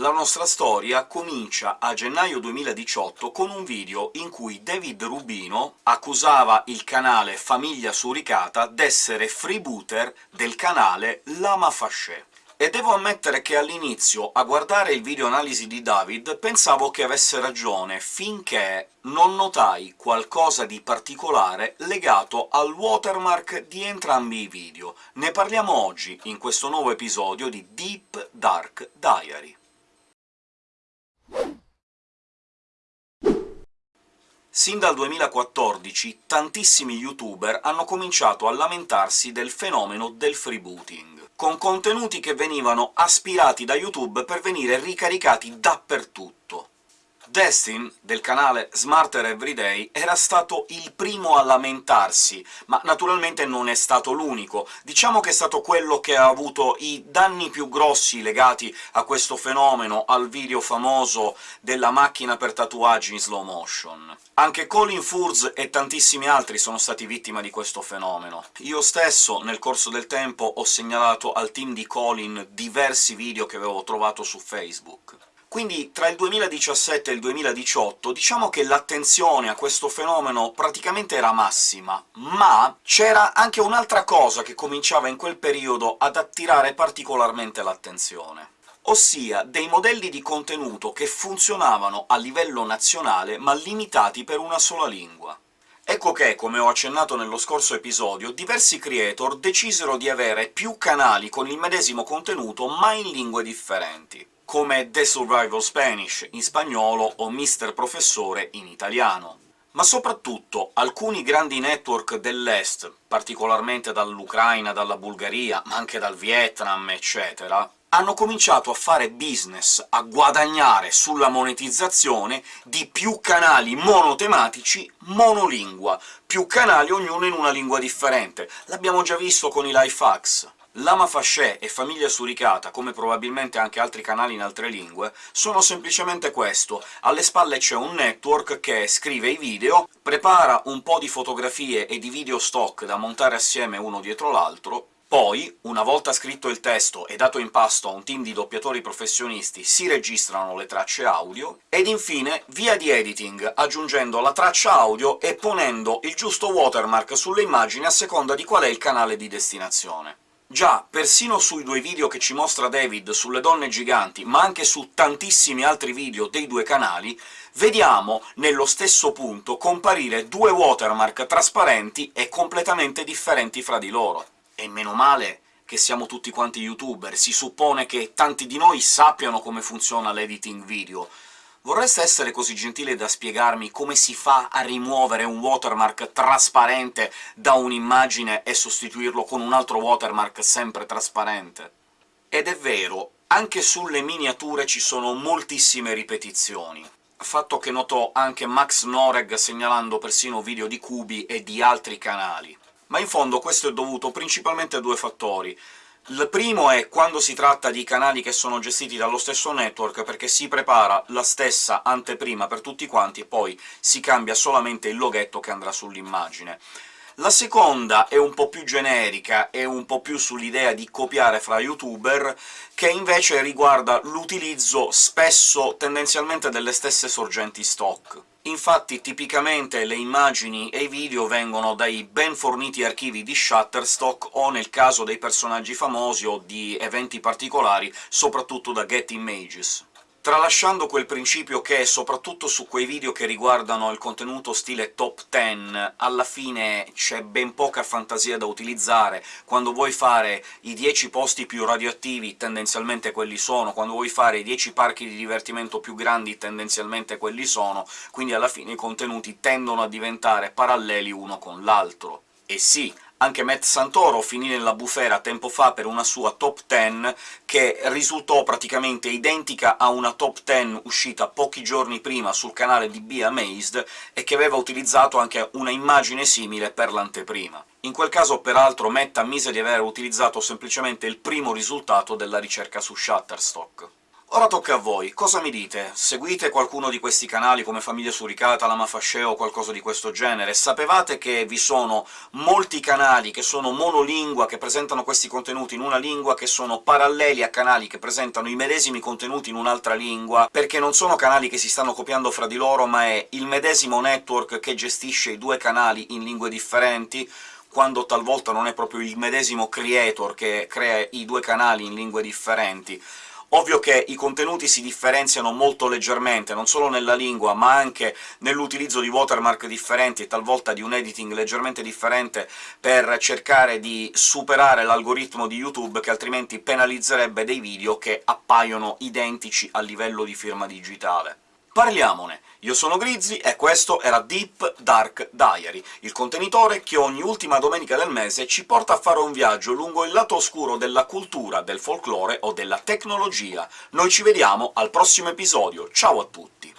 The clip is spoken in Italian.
La nostra storia comincia a gennaio 2018 con un video in cui David Rubino accusava il canale Famiglia Suricata d'essere freebooter del canale Lama Fasce. E devo ammettere che all'inizio, a guardare il video analisi di David, pensavo che avesse ragione, finché non notai qualcosa di particolare legato al watermark di entrambi i video. Ne parliamo oggi, in questo nuovo episodio di Deep Dark Diary. Sin dal 2014 tantissimi youtuber hanno cominciato a lamentarsi del fenomeno del freebooting con contenuti che venivano aspirati da YouTube per venire ricaricati dappertutto. Destin, del canale Smarter Everyday, era stato il primo a lamentarsi, ma naturalmente non è stato l'unico. Diciamo che è stato quello che ha avuto i danni più grossi legati a questo fenomeno, al video famoso della macchina per tatuaggi in slow motion. Anche Colin Furz e tantissimi altri sono stati vittima di questo fenomeno. Io stesso, nel corso del tempo, ho segnalato al team di Colin diversi video che avevo trovato su Facebook. Quindi tra il 2017 e il 2018 diciamo che l'attenzione a questo fenomeno praticamente era massima, ma c'era anche un'altra cosa che cominciava in quel periodo ad attirare particolarmente l'attenzione ossia dei modelli di contenuto che funzionavano a livello nazionale, ma limitati per una sola lingua. Ecco che, come ho accennato nello scorso episodio, diversi creator decisero di avere più canali con il medesimo contenuto, ma in lingue differenti come The Survival Spanish in spagnolo o Mister Professore in italiano. Ma soprattutto alcuni grandi network dell'Est, particolarmente dall'Ucraina, dalla Bulgaria, ma anche dal Vietnam, eccetera, hanno cominciato a fare business, a guadagnare sulla monetizzazione di più canali monotematici monolingua, più canali ognuno in una lingua differente. L'abbiamo già visto con i life hacks. Lama Fasce e Famiglia Suricata, come probabilmente anche altri canali in altre lingue, sono semplicemente questo. Alle spalle c'è un network che scrive i video, prepara un po' di fotografie e di video stock da montare assieme uno dietro l'altro, poi, una volta scritto il testo e dato in pasto a un team di doppiatori professionisti, si registrano le tracce audio, ed infine via di editing, aggiungendo la traccia audio e ponendo il giusto watermark sulle immagini a seconda di qual è il canale di destinazione. Già, persino sui due video che ci mostra David sulle donne giganti, ma anche su tantissimi altri video dei due canali, vediamo nello stesso punto comparire due watermark trasparenti e completamente differenti fra di loro. E meno male che siamo tutti quanti youtuber, si suppone che tanti di noi sappiano come funziona l'editing video, Vorreste essere così gentile da spiegarmi come si fa a rimuovere un watermark trasparente da un'immagine e sostituirlo con un altro watermark sempre trasparente? Ed è vero, anche sulle miniature ci sono moltissime ripetizioni, fatto che notò anche Max Noreg segnalando persino video di Cubi e di altri canali. Ma in fondo questo è dovuto principalmente a due fattori. Il primo è quando si tratta di canali che sono gestiti dallo stesso network, perché si prepara la stessa anteprima per tutti quanti e poi si cambia solamente il loghetto che andrà sull'immagine. La seconda è un po' più generica, è un po' più sull'idea di copiare fra youtuber, che invece riguarda l'utilizzo spesso tendenzialmente delle stesse sorgenti stock. Infatti tipicamente le immagini e i video vengono dai ben forniti archivi di Shutterstock o, nel caso dei personaggi famosi o di eventi particolari, soprattutto da Get Images tralasciando quel principio che, soprattutto su quei video che riguardano il contenuto stile top 10, alla fine c'è ben poca fantasia da utilizzare, quando vuoi fare i 10 posti più radioattivi tendenzialmente quelli sono, quando vuoi fare i 10 parchi di divertimento più grandi tendenzialmente quelli sono, quindi alla fine i contenuti tendono a diventare paralleli uno con l'altro. E sì, anche Matt Santoro finì nella bufera tempo fa per una sua top 10 che risultò praticamente identica a una top 10 uscita pochi giorni prima sul canale di Be Amazed e che aveva utilizzato anche una immagine simile per l'anteprima. In quel caso, peraltro, Matt ammise di aver utilizzato semplicemente il primo risultato della ricerca su Shutterstock. Ora tocca a voi, cosa mi dite? Seguite qualcuno di questi canali come Famiglia Suricata, Lama Fasceo o qualcosa di questo genere? Sapevate che vi sono molti canali che sono monolingua, che presentano questi contenuti in una lingua, che sono paralleli a canali che presentano i medesimi contenuti in un'altra lingua, perché non sono canali che si stanno copiando fra di loro, ma è il medesimo network che gestisce i due canali in lingue differenti, quando talvolta non è proprio il medesimo creator che crea i due canali in lingue differenti. Ovvio che i contenuti si differenziano molto leggermente, non solo nella lingua, ma anche nell'utilizzo di watermark differenti e talvolta di un editing leggermente differente per cercare di superare l'algoritmo di YouTube, che altrimenti penalizzerebbe dei video che appaiono identici a livello di firma digitale. Parliamone! Io sono Grizzly e questo era Deep Dark Diary, il contenitore che ogni ultima domenica del mese ci porta a fare un viaggio lungo il lato oscuro della cultura, del folklore o della tecnologia. Noi ci vediamo al prossimo episodio, ciao a tutti!